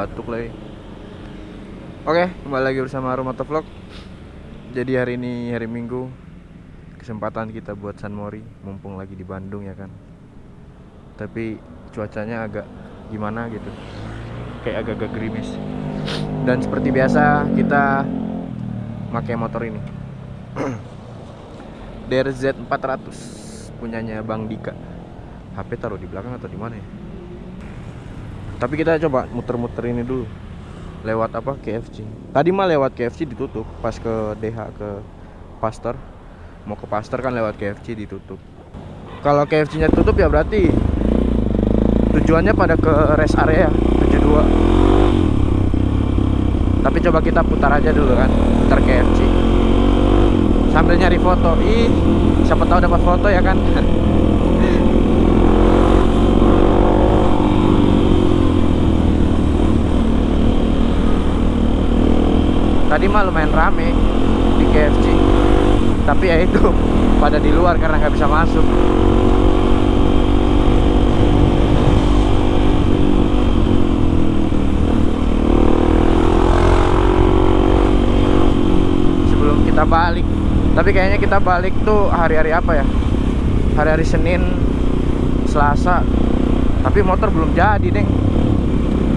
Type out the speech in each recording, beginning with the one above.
Batuk lagi. Oke, kembali lagi bersama Rumah Vlog. Jadi hari ini hari Minggu kesempatan kita buat San Mori mumpung lagi di Bandung ya kan. Tapi cuacanya agak gimana gitu. Kayak agak-agak gerimis. Dan seperti biasa kita pakai motor ini. DRZ 400 punyanya Bang Dika. HP taruh di belakang atau di mana ya? Tapi kita coba muter-muter ini dulu. Lewat apa? KFC. Tadi mah lewat KFC ditutup pas ke DH ke Pasteur. Mau ke Pasteur kan lewat KFC ditutup. Kalau KFC-nya tutup ya berarti tujuannya pada ke rest area 72. Tapi coba kita putar aja dulu kan, putar KFC. Sambil nyari foto. Ih, siapa tahu dapat foto ya kan. tadi mah lumayan rame di KFC tapi ya itu pada di luar karena nggak bisa masuk. Sebelum kita balik tapi kayaknya kita balik tuh hari-hari apa ya? Hari-hari Senin Selasa. Tapi motor belum jadi deng.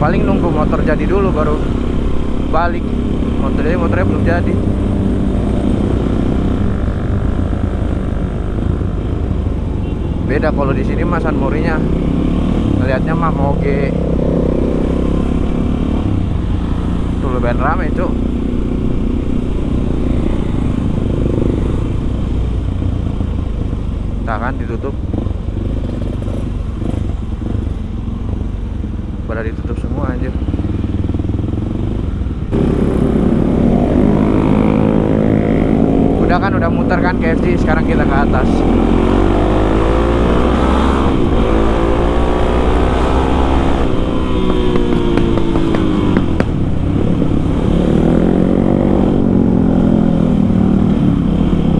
Paling nunggu motor jadi dulu baru balik motornya motornya belum jadi. Beda kalau di sini mas San Morinya ngelihatnya mah moge. Tuh lebih rame cuk. Tak kan ditutup pada ditutup semua anjir udah kan udah muter kan KFC sekarang kita ke atas.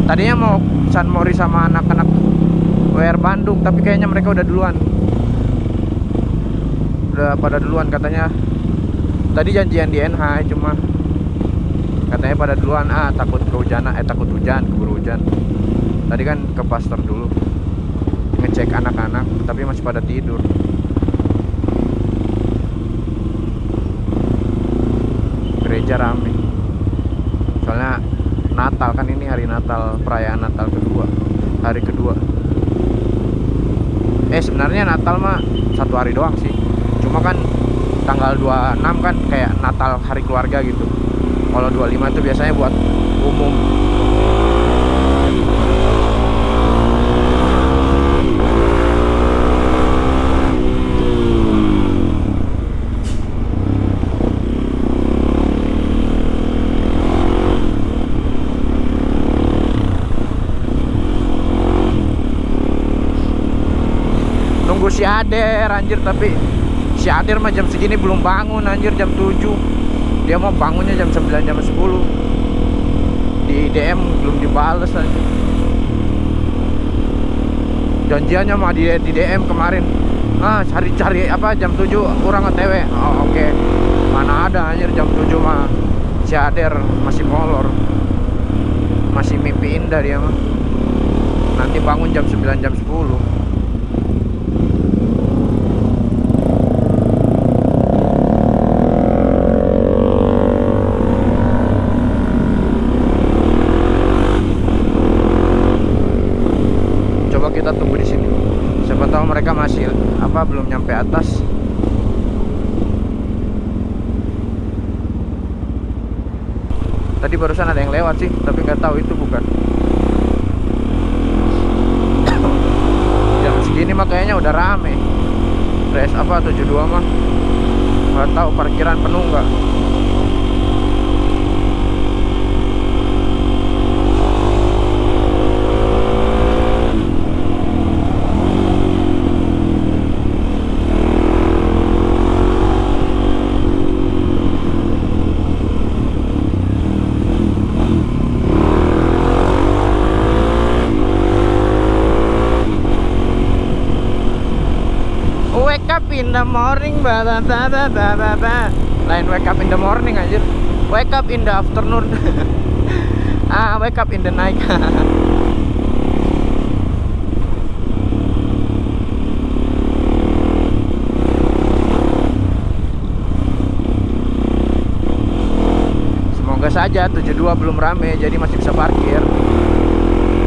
Tadinya mau San Mori sama anak-anak WR Bandung tapi kayaknya mereka udah duluan. Udah pada duluan katanya. Tadi janjian di NH cuma katanya pada duluan ah takut kehujanan eh takut hujan hujan tadi kan ke pastor dulu ngecek anak-anak tapi masih pada tidur. Gereja rame. Soalnya Natal kan ini hari Natal perayaan Natal kedua hari kedua. Eh sebenarnya Natal mah satu hari doang sih. Cuma kan tanggal 26 kan kayak Natal hari keluarga gitu. Kalau 25 itu biasanya buat umum Ader anjir tapi si Ader mah jam segini belum bangun anjir jam 7 dia mau bangunnya jam 9 jam 10 di DM belum dibales aja janjiannya mah di, di DM kemarin. Ah cari-cari apa jam 7 kurang otw oh, oke. Okay. mana ada anjir jam 7 mah. Si Ader masih molor. Masih mimpi indah dia mah. Nanti bangun jam 9 jam 10 kita tunggu di sini. Tahu mereka masih apa belum nyampe atas. Tadi barusan ada yang lewat sih, tapi nggak tahu itu bukan. Jam segini mah kayaknya udah rame. Res apa 72 mah? Nggak tahu parkiran penuh nggak. WK up in the morning ba ba ba ba ba ba ba. Lain wake up in the morning anjir. Wake up in the afternoon. ah, wake up in the night. Semoga saja 72 belum rame jadi masih bisa parkir.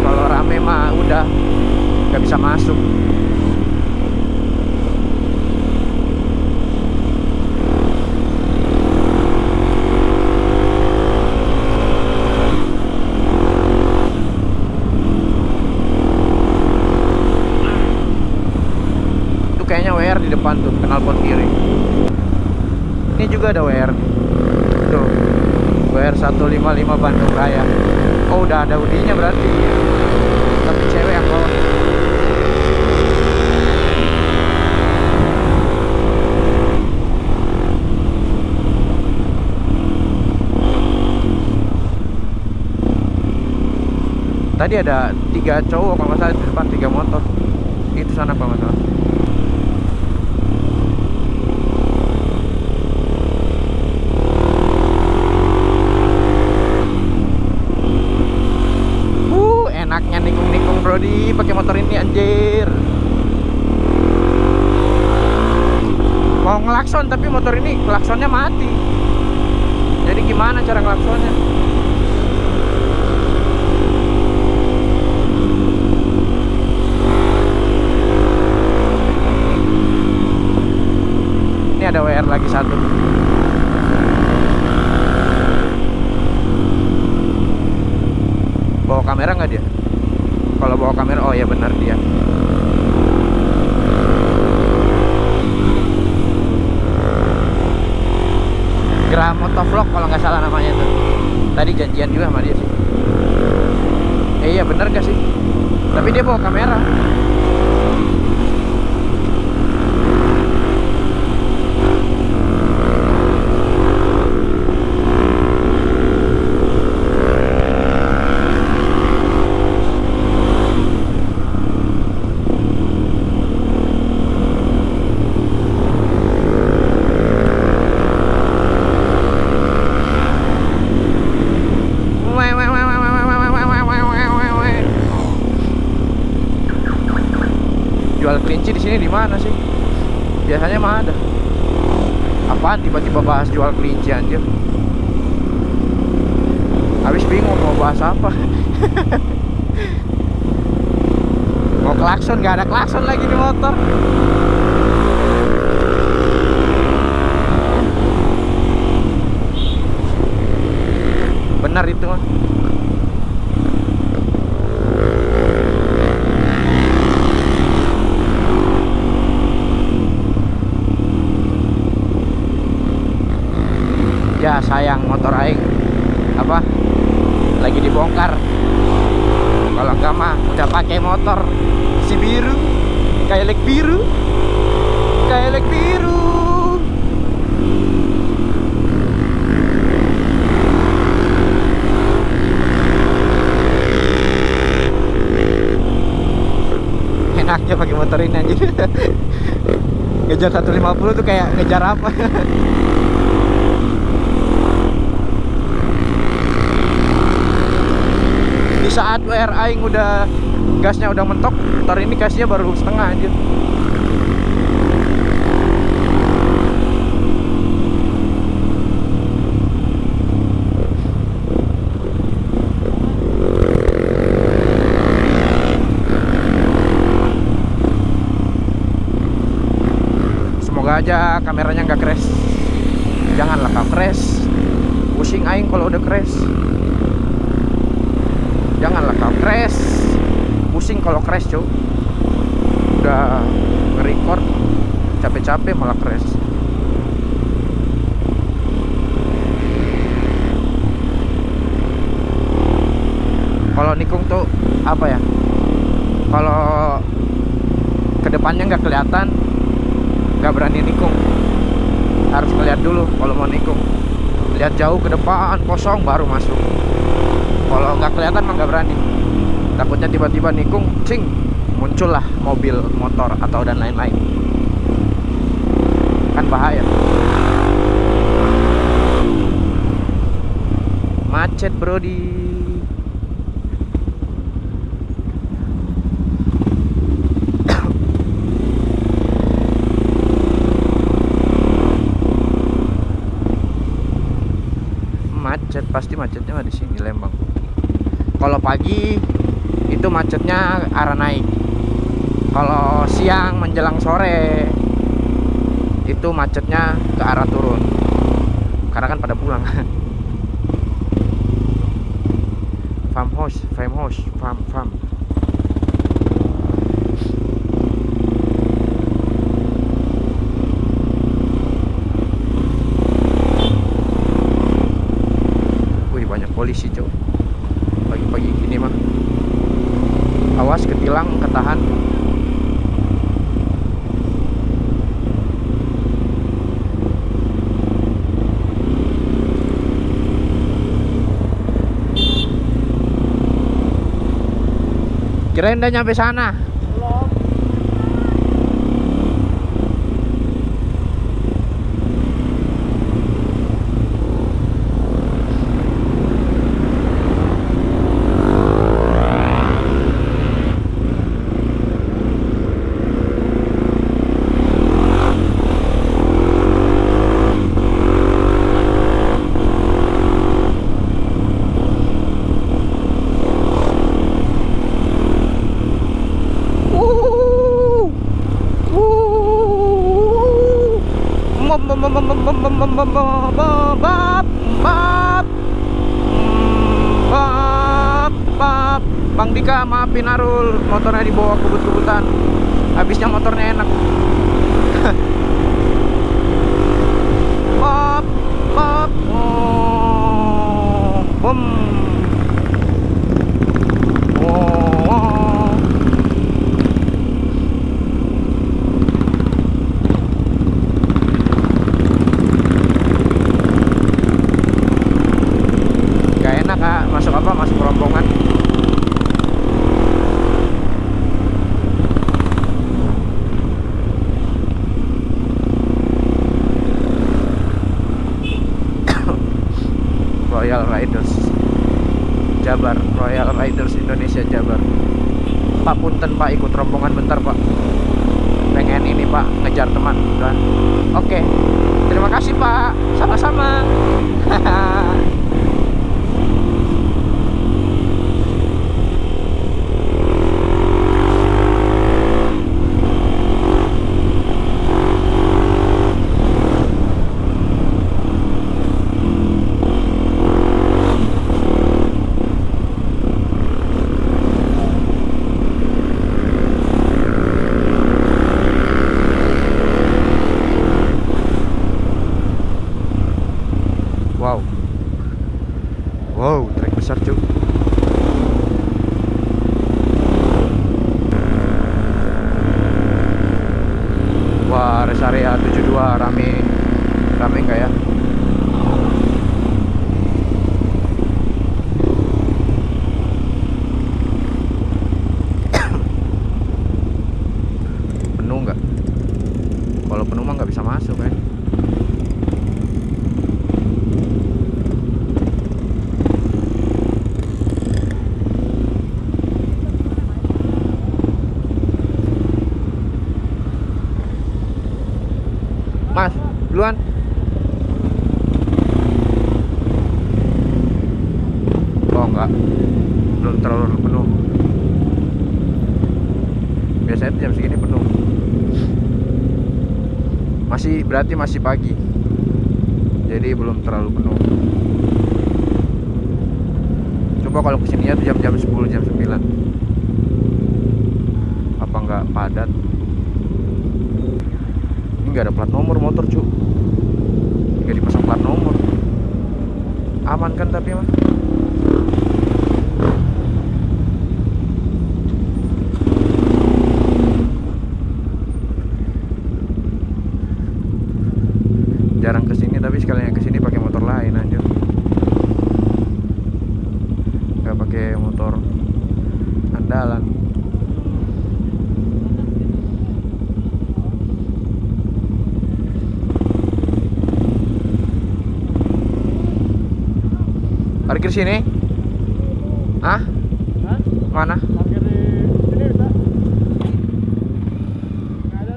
Kalau rame mah udah nggak bisa masuk. Kayaknya WR di depan tuh, knalpot kiri. Ini juga ada WR. Tuh. WR 155 Bandung Raya. Oh, udah ada udinya berarti. Tapi cewek yang bawa. Tadi ada tiga cowok kalau nggak di depan tiga motor. Itu sana kalau nggak. Uh, enaknya nikung-nikung Brody pakai motor ini anjir. Mau ngelakson tapi motor ini klaksonnya mati. Jadi gimana cara ngelaksonnya? Ini ada WR lagi satu. Bawa kamera nggak dia? Kalau bawa kamera, oh ya benar dia. Gram Motovlog kalau nggak salah namanya tuh. Tadi janjian juga sama dia sih. Eh iya bener gak sih? Tapi dia bawa kamera. Jual kelinci di sini di mana sih? Biasanya mah ada. Apaan tiba-tiba bahas jual kelinci anjir? Habis bingung mau bahas apa. mau klakson gak ada klakson lagi di motor. Benar itu mah. Ya sayang motor aing. Apa? Lagi dibongkar. Kalau enggak mah udah pakai motor. Si biru kayak biru. Kayak biru. Enaknya pakai motor ini anjir ngejar 150 tuh kayak ngejar apa saat WR aing udah gasnya udah mentok motor ini gasnya baru setengah anjir. Semoga aja kameranya nggak crash. Janganlah kau crash. Pusing aing kalau udah crash kau crash. Pusing kalau crash cuy udah nge-record capek-capek malah crash. Kalau nikung tuh apa ya? Kalau ke depannya nggak kelihatan nggak berani nikung. Harus ngeliat dulu kalau mau nikung. Lihat jauh ke depan kosong baru masuk. Kalau nggak kelihatan nggak berani takutnya tiba-tiba nikung cing muncullah mobil motor atau dan lain-lain. Kan bahaya. Macet bro di macet pasti macetnya di sini Lembang. Kalau pagi itu macetnya arah naik. Kalau siang menjelang sore itu macetnya ke arah turun. Karena kan pada pulang. Farmhouse farmhouse farm farm polisi kirain udah nyampe sana habisnya motornya enak bap bap oh bom oh Gak enak kak, masuk apa? Masuk rombongan Royal Riders Jabar Royal Riders Indonesia Jabar Pak Punten Pak ikut rombongan bentar Pak pengen ini Pak ngejar teman kan Oke terima kasih Pak sama-sama Wow Wow trek besar cuy Wah rest area 72 rame Rame enggak ya Penuh nggak? Kalau penuh mah nggak bisa masuk kan Mas, duluan. Oh enggak, belum terlalu penuh. Biasanya jam segini penuh. Masih berarti masih pagi. Jadi belum terlalu penuh. Coba kalau ke sininya tuh jam-jam 10 jam 9 Apa enggak padat? Ini nggak ada plat nomor motor cu nggak dipasang plat nomor aman kan tapi mah jarang ke sini tapi sekalian ke sini pakai motor lain anjir nggak pakai motor andalan Parkir sini? Hah? Hah? Mana? Parkir di sini bisa? Nggak ada.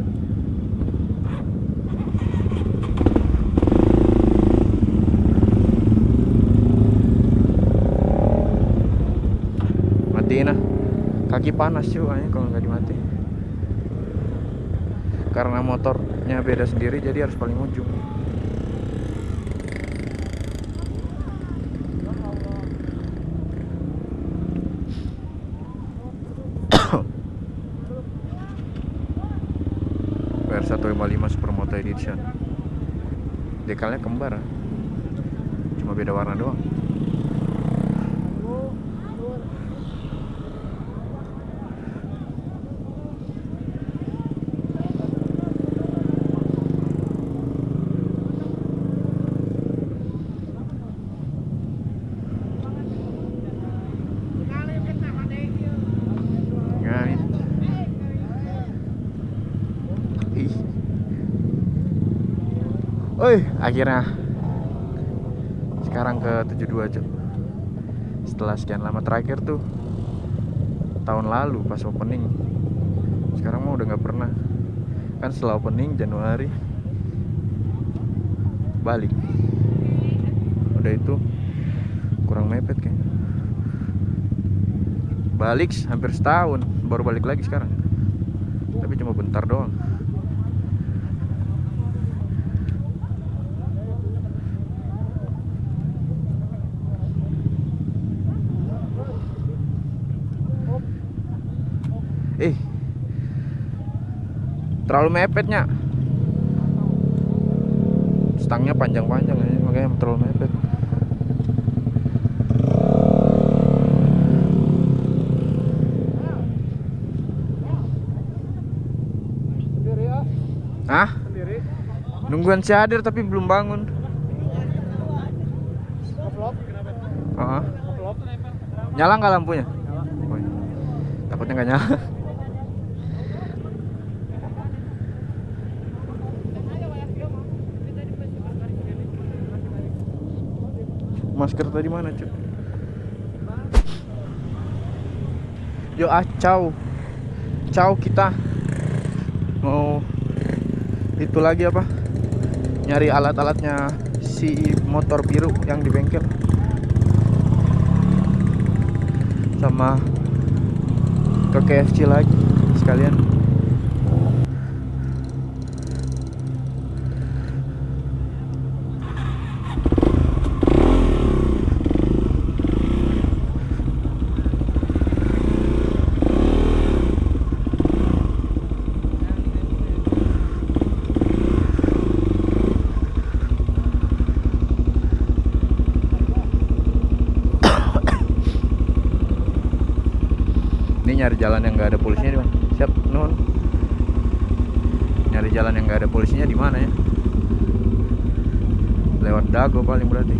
Matiin ah. Kaki panas cuy kayaknya kalau nggak dimati. Karena motornya beda sendiri jadi harus paling ujung. Edition Dekalnya kembar. Cuma beda warna doang Guys. Ih. Oi, akhirnya sekarang ke 72 Cuk. Setelah sekian lama terakhir tuh tahun lalu pas opening. Sekarang mah udah nggak pernah. Kan setelah opening Januari balik. Udah itu kurang mepet kayaknya. Balik hampir setahun, baru balik lagi sekarang. Tapi cuma bentar doang. Eh. Terlalu mepetnya. Stangnya panjang-panjang ya, makanya terlalu mepet. Sendiri? Nungguan si Adir tapi belum bangun. Heeh. Nge-vlog? Nyala nggak lampunya? Takutnya nggak nyala. Masker tadi mana, cuy? Yo ah, ciao. Ciao kita. Mau itu lagi apa? Nyari alat-alatnya si motor biru yang di bengkel. Sama ke KFC lagi sekalian. Ini nyari jalan yang nggak ada polisinya di mana? Siap, nun. Nyari jalan yang nggak ada polisinya di mana ya? Lewat Dago paling berarti.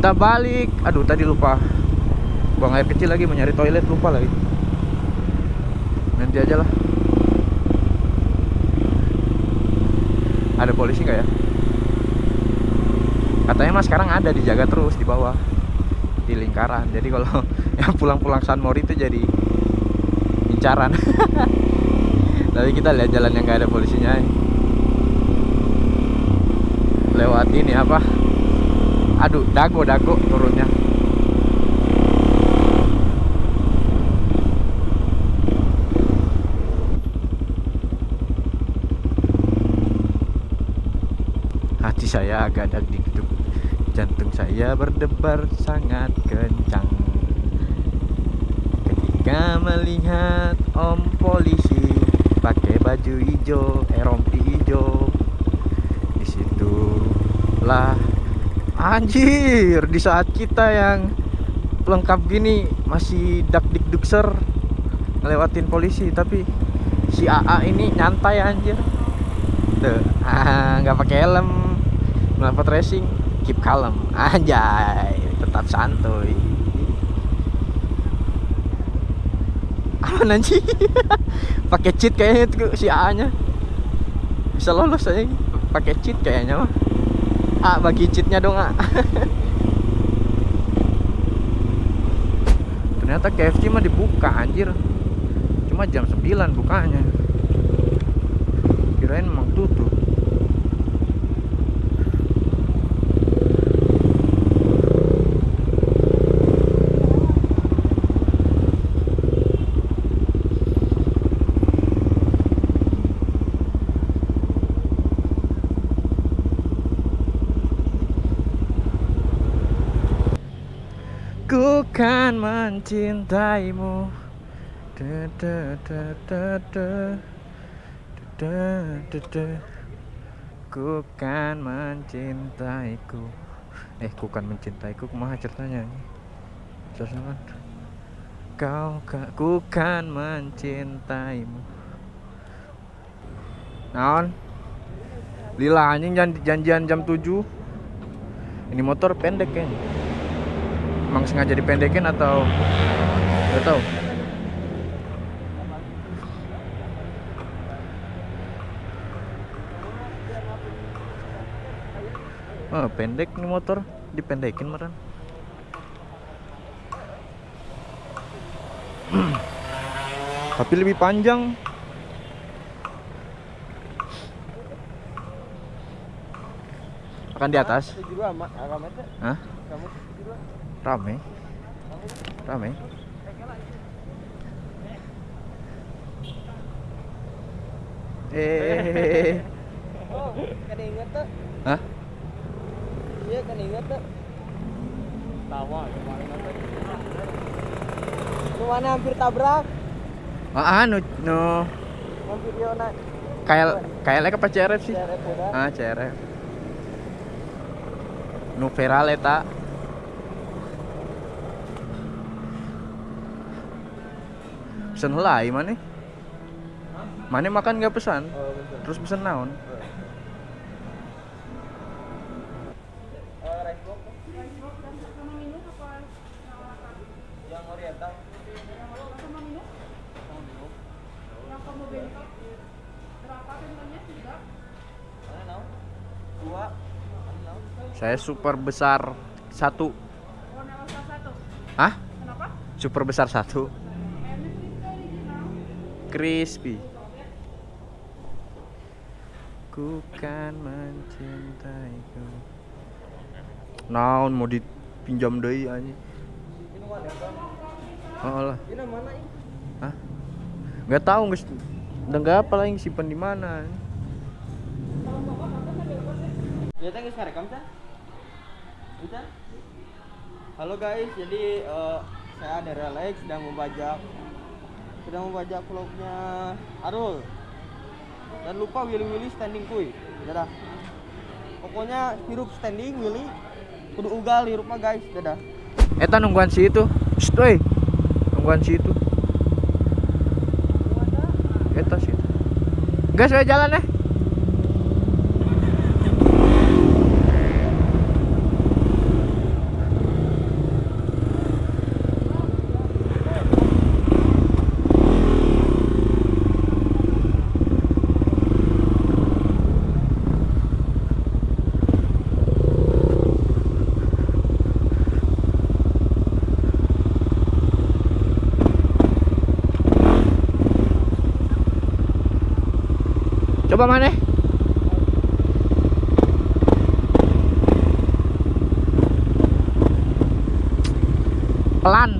Kita balik. Aduh, tadi lupa. Buang air kecil lagi, mau nyari toilet lupa lagi. Nanti aja lah. Ada polisi nggak ya? Katanya mas sekarang ada dijaga terus di bawah di lingkaran. Jadi kalau yang pulang-pulang San Mori itu jadi incaran. Tapi kita lihat jalan yang nggak ada polisinya. eh. Lewat ini apa? Aduh, dago dago turunnya. Hati saya agak dagdikduk Jantung saya berdebar sangat kencang Ketika melihat om polisi Pakai baju hijau, eh hijau Di situlah Anjir, di saat kita yang lengkap gini Masih dak dikdukser Ngelewatin polisi Tapi si AA ini nyantai anjir Tuh, ah, nggak pakai helm. Knalpot racing, keep calm. Anjay, tetap santuy. Aman anjing. pakai cheat kayaknya si A-nya. Bisa lolos aja pakai cheat kayaknya mah. A bagi cheatnya dong A. Ternyata KFC mah dibuka anjir. Cuma jam 9 bukanya. Kirain emang tutup. Ku kan mencintaimu. Da, da, da, da, da. Da, da, da. Ku kan mencintaiku. Eh ku kan mencintaiku. Kumaha ceritanya Sesuatu Kau ka, ku kan mencintaimu. Naon? Lila anjing jan- janjian jam 7 Ini motor pendek kayaknya Emang sengaja dipendekin atau Gak tau Oh, pendek nih motor. Dipendekin meren. Tapi lebih panjang. Akan di atas. Hah? Rame rame eh Oh, kan inget tuh. Hah? Iya, kan inget tuh. Tawa kemarin nanti. Lu mana hampir tabrak? ah anu no Hampir dia naik. KL KL apa CRF sih udah. ah CRF nu viral eta pesen helai mana mana makan nggak pesan? Oh, betul. terus pesen naon? Saya super besar satu. Hah? Super besar satu Crispy Ku kan mencintaiku Naon mau dipinjam deui anjing? Oh lah? Hah? Nggak tahu nggak udah nggak apa lagi simpan di mana Ya teh geus rekam teh. Bisa? Halo guys, jadi eh, saya dari Alex sedang membajak sedang membajak vlognya Arul. Dan lupa Willy Willy standing kuy. Dadah. Pokoknya hirup standing Willy kudu ugal hirup mah guys. Dadah. Eta nungguan si itu Shh. Nungguan si itu Eta sih Gas we jalan eh Coba mana? Pelan.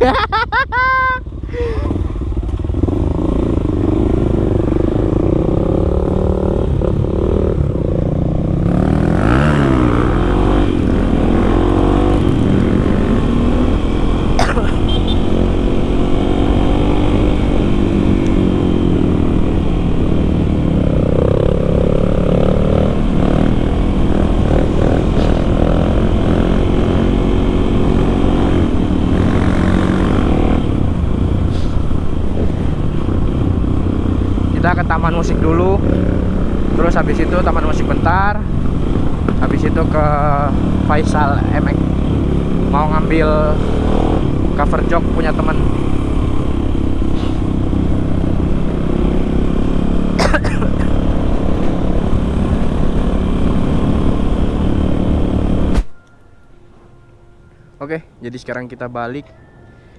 Kita ke taman musik dulu. terus habis itu taman musik bentar habis itu ke Faisal MX mau ngambil cover jog punya teman Oke, jadi sekarang kita balik.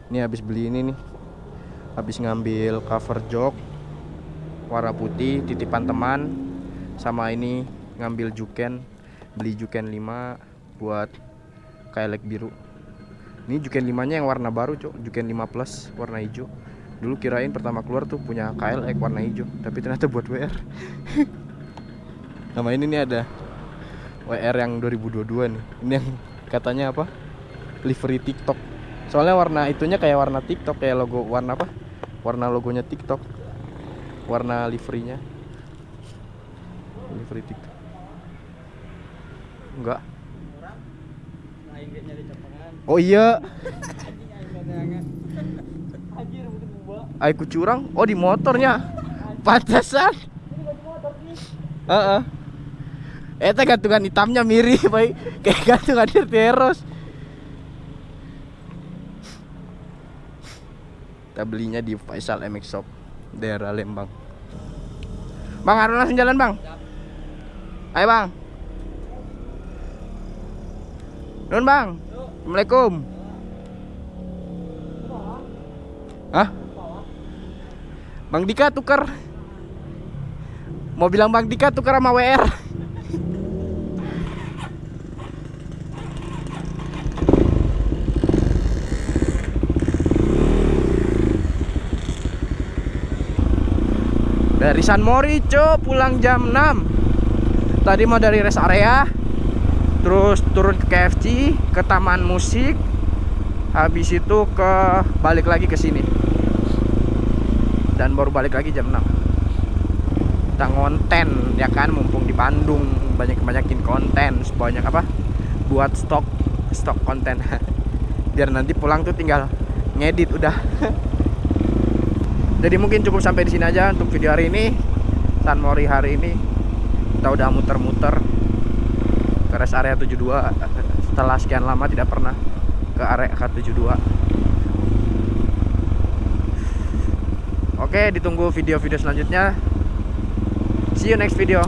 Ini habis beli ini nih. Habis ngambil cover jog warna putih titipan teman sama ini ngambil juken beli juken 5 buat kailek biru. Ini juken 5 nya yang warna baru cok juken 5 plus warna hijau. Dulu kirain pertama keluar tuh punya KLX warna hijau tapi ternyata buat WR sama ini nih ada WR yang 2022 nih. Ini yang katanya apa? Livery TikTok. Soalnya warna itunya kayak warna TikTok kayak logo warna apa? Warna logonya TikTok warna liverynya livery TikTok enggak. Oh iya. Aku curang. Oh di motornya. Pantesan. Nih. Heeh. Eta gantungan hitamnya mirip baik. Kayak gantungan terus. Kita belinya di Faisal MX Shop daerah Lembang. Bang, Harun langsung jalan, Bang. Ayo, Bang. Nun, Bang. Assalamualaikum. Hah? Bang Dika tukar. Mau bilang Bang Dika tukar sama WR. Dari San Morico pulang jam 6 Tadi mau dari rest area Terus turun ke KFC Ke taman musik Habis itu ke balik lagi ke sini. Dan baru balik lagi jam 6 Kita ngonten ya kan Mumpung di Bandung Banyak-banyakin konten Sebanyak apa Buat stok Stok konten. Biar nanti pulang tuh tinggal ngedit udah jadi mungkin cukup sampai di sini aja untuk video hari ini. San Mori hari ini. Kita udah muter-muter ke rest area 72 setelah sekian lama tidak pernah ke area K72 oke ditunggu video-video selanjutnya. See you next video